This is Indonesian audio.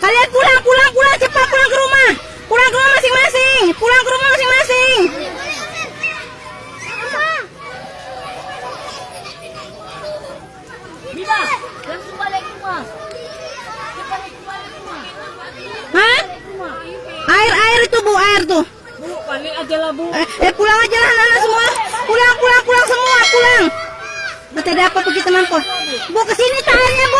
kalian pulang, pulang, pulang, cepat pulang ke rumah. Pulang ke rumah masing-masing. Pulang ke rumah masing-masing. Bila, langsung balik rumah. Cepat rumah. Hah? Air, air itu bu, air tuh. Bu, balik aja lah bu. Eh, eh, pulang aja lah anak-anak semua. Pulang, pulang, pulang semua, pulang. Kita ada apa begitu mampu Bu, ke sini tak bu.